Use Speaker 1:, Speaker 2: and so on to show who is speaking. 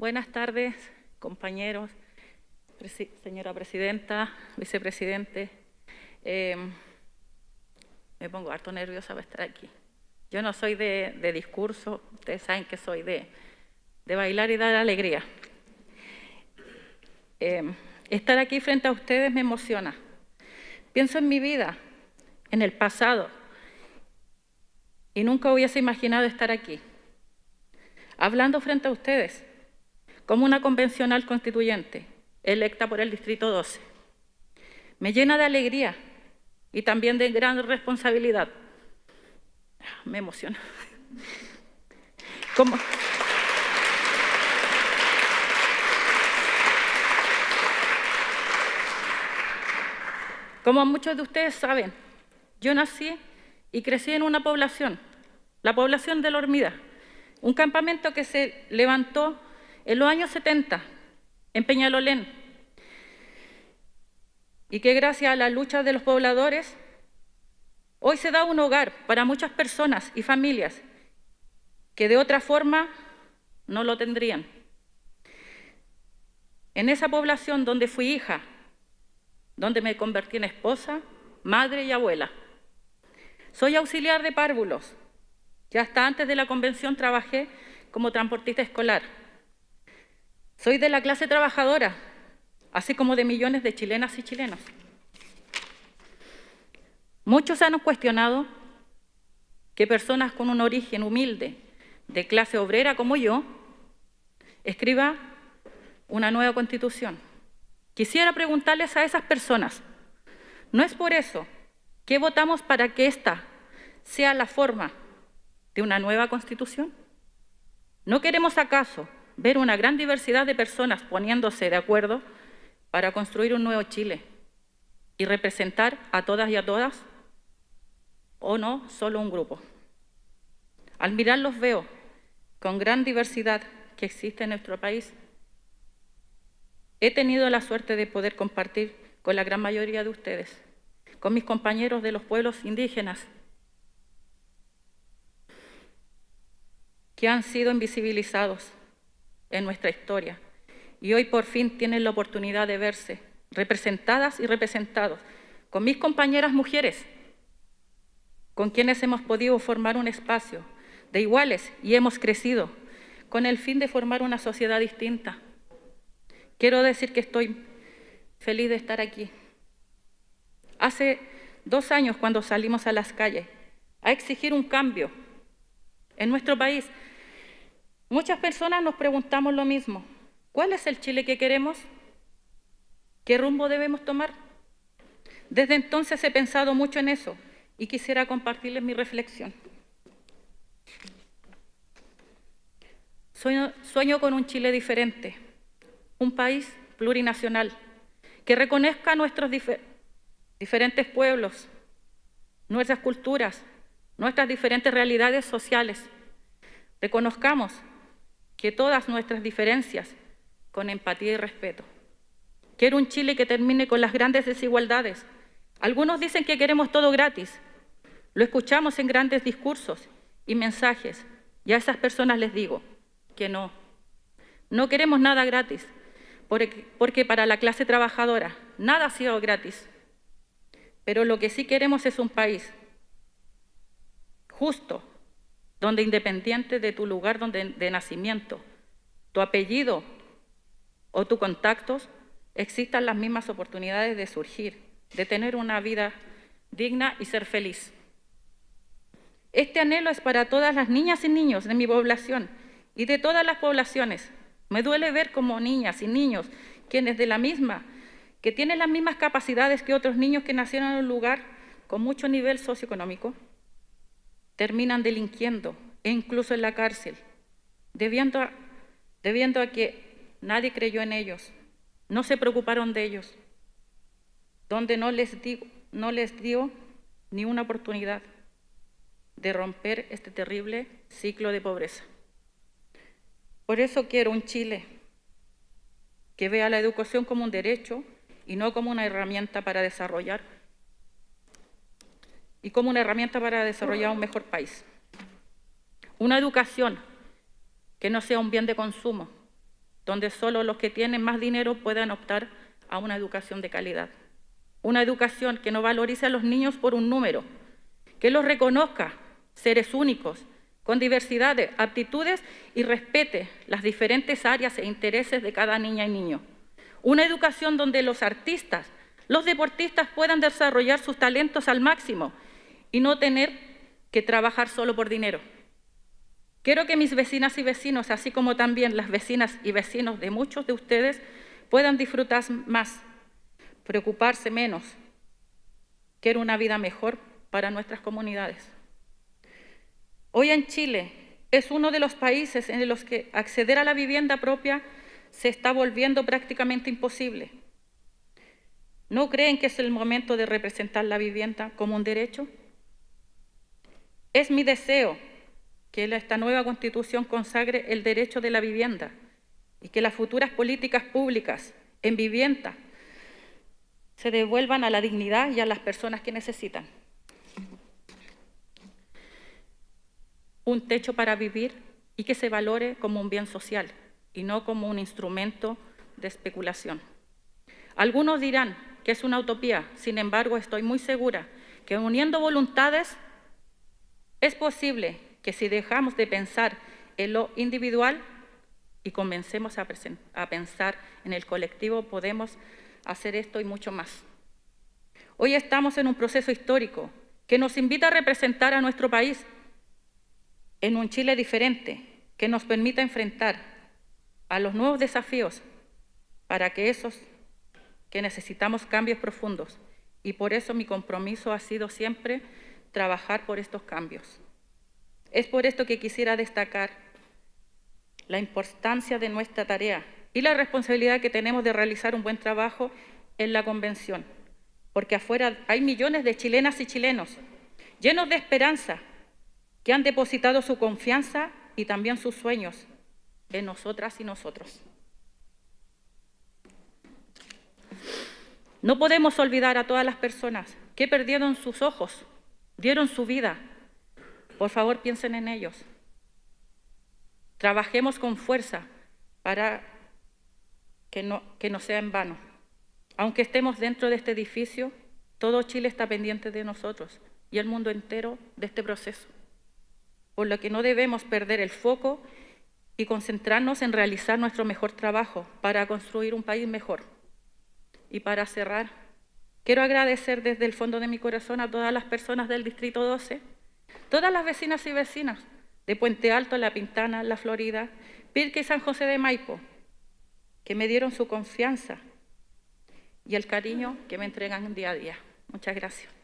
Speaker 1: Buenas tardes, compañeros, señora presidenta, vicepresidente. Eh, me pongo harto nerviosa para estar aquí. Yo no soy de, de discurso, ustedes saben que soy de, de bailar y dar alegría. Eh, estar aquí frente a ustedes me emociona. Pienso en mi vida, en el pasado, y nunca hubiese imaginado estar aquí, hablando frente a ustedes, como una convencional constituyente, electa por el Distrito 12. Me llena de alegría y también de gran responsabilidad. Me emociona. Como, muchos de ustedes saben, yo nací y crecí en una población, la población de La Hormida, un campamento que se levantó en los años 70 en Peñalolén y que gracias a la lucha de los pobladores hoy se da un hogar para muchas personas y familias que de otra forma no lo tendrían. En esa población donde fui hija, donde me convertí en esposa, madre y abuela. Soy auxiliar de párvulos. Ya hasta antes de la convención trabajé como transportista escolar. Soy de la clase trabajadora, así como de millones de chilenas y chilenos. Muchos han cuestionado que personas con un origen humilde, de clase obrera como yo, escriba una nueva constitución. Quisiera preguntarles a esas personas, ¿no es por eso que votamos para que esta sea la forma de una nueva constitución? ¿No queremos acaso ver una gran diversidad de personas poniéndose de acuerdo para construir un nuevo Chile y representar a todas y a todas? ¿O no solo un grupo? Al mirarlos veo con gran diversidad que existe en nuestro país. He tenido la suerte de poder compartir con la gran mayoría de ustedes, con mis compañeros de los pueblos indígenas, que han sido invisibilizados en nuestra historia y hoy por fin tienen la oportunidad de verse representadas y representados con mis compañeras mujeres, con quienes hemos podido formar un espacio de iguales y hemos crecido con el fin de formar una sociedad distinta. Quiero decir que estoy feliz de estar aquí. Hace dos años cuando salimos a las calles a exigir un cambio en nuestro país, muchas personas nos preguntamos lo mismo. ¿Cuál es el Chile que queremos? ¿Qué rumbo debemos tomar? Desde entonces he pensado mucho en eso y quisiera compartirles mi reflexión. Sueño, con un Chile diferente, un país plurinacional, que reconozca nuestros difer diferentes pueblos, nuestras culturas, nuestras diferentes realidades sociales. Reconozcamos que todas nuestras diferencias con empatía y respeto. Quiero un Chile que termine con las grandes desigualdades. Algunos dicen que queremos todo gratis. Lo escuchamos en grandes discursos y mensajes. Y a esas personas les digo que no. No queremos nada gratis, porque, para la clase trabajadora nada ha sido gratis. Pero lo que sí queremos es un país justo, donde independiente de tu lugar donde, de nacimiento, tu apellido o tus contactos, existan las mismas oportunidades de surgir, de tener una vida digna y ser feliz. Este anhelo es para todas las niñas y niños de mi población y de todas las poblaciones. Me duele ver como niñas y niños, quienes de la misma, que tienen las mismas capacidades que otros niños que nacieron en un lugar con mucho nivel socioeconómico, terminan delinquiendo e incluso en la cárcel, debiendo a, que nadie creyó en ellos, no se preocuparon de ellos, donde no les, no les dio ni una oportunidad de romper este terrible ciclo de pobreza. Por eso quiero un Chile que vea la educación como un derecho y no como una herramienta para desarrollar y como una herramienta para desarrollar un mejor país. Una educación que no sea un bien de consumo, donde solo los que tienen más dinero puedan optar a una educación de calidad. Una educación que no valorice a los niños por un número, que los reconozca seres únicos, con diversidad de aptitudes y respete las diferentes áreas e intereses de cada niña y niño. Una educación donde los artistas, los deportistas puedan desarrollar sus talentos al máximo y no tener que trabajar solo por dinero. Quiero que mis vecinas y vecinos, así como también las vecinas y vecinos de muchos de ustedes, puedan disfrutar más, preocuparse menos. Quiero una vida mejor para nuestras comunidades. Hoy en Chile es uno de los países en los que acceder a la vivienda propia se está volviendo prácticamente imposible. ¿No creen que es el momento de representar la vivienda como un derecho? Es mi deseo que esta nueva Constitución consagre el derecho de la vivienda y que las futuras políticas públicas en vivienda se devuelvan a la dignidad y a las personas que necesitan. Un techo para vivir y que se valore como un bien social y no como un instrumento de especulación. Algunos dirán que es una utopía, sin embargo estoy muy segura que uniendo voluntades es posible que si dejamos de pensar en lo individual y comencemos a, pensar en el colectivo, podemos hacer esto y mucho más. Hoy estamos en un proceso histórico que nos invita a representar a nuestro país en un Chile diferente, que nos permita enfrentar a los nuevos desafíos para que esos que necesitamos cambios profundos. Y por eso mi compromiso ha sido siempre trabajar por estos cambios. Es por esto que quisiera destacar la importancia de nuestra tarea y la responsabilidad que tenemos de realizar un buen trabajo en la Convención, porque afuera hay millones de chilenas y chilenos llenos de esperanza que han depositado su confianza y también sus sueños en nosotras y nosotros. No podemos olvidar a todas las personas que perdieron sus ojos, dieron su vida. Por favor, piensen en ellos. Trabajemos con fuerza para que no, que no sea en vano. Aunque estemos dentro de este edificio, todo Chile está pendiente de nosotros y el mundo entero de este proceso. Por lo que no debemos perder el foco y concentrarnos en realizar nuestro mejor trabajo para construir un país mejor. Y para cerrar, quiero agradecer desde el fondo de mi corazón a todas las personas del Distrito 12, todas las vecinas y vecinas de Puente Alto, La Pintana, La Florida, Pirque y San José de Maipo, que me dieron su confianza y el cariño que me entregan día a día. Muchas gracias.